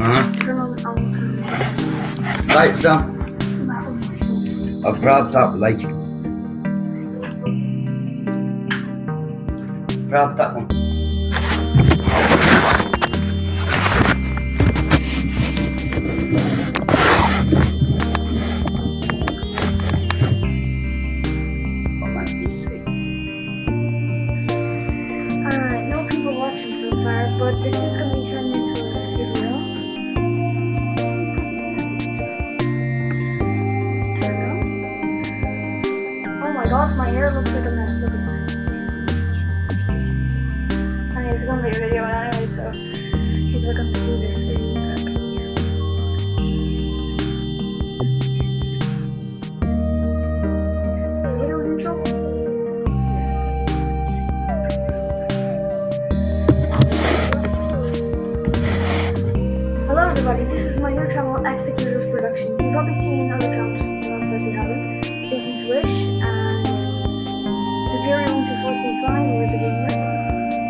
One. That light. One. You say? Alright, no people watching so far, but this is gonna be turned into gosh, my hair looks like a mess. Look at that. I mean, it's gonna be a video anyway, so people are gonna see this. Hello everybody, this is my 1245 with the.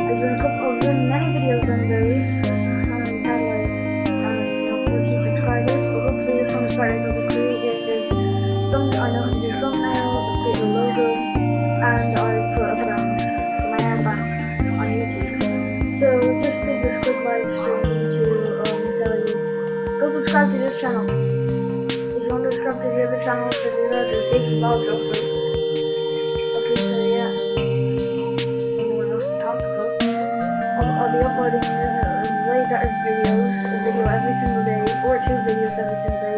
I've done a couple, many videos on know, 14 subscribers, hopefully to do thumbnails, logo, and I put armband on YouTube. So just this quick to um, tell you, go subscribe to this channel. If you want to subscribe to the other channels, to do that, there's David Vlogs also. I'll, be uploading uh, better videos, a video every single day, or two videos every single day.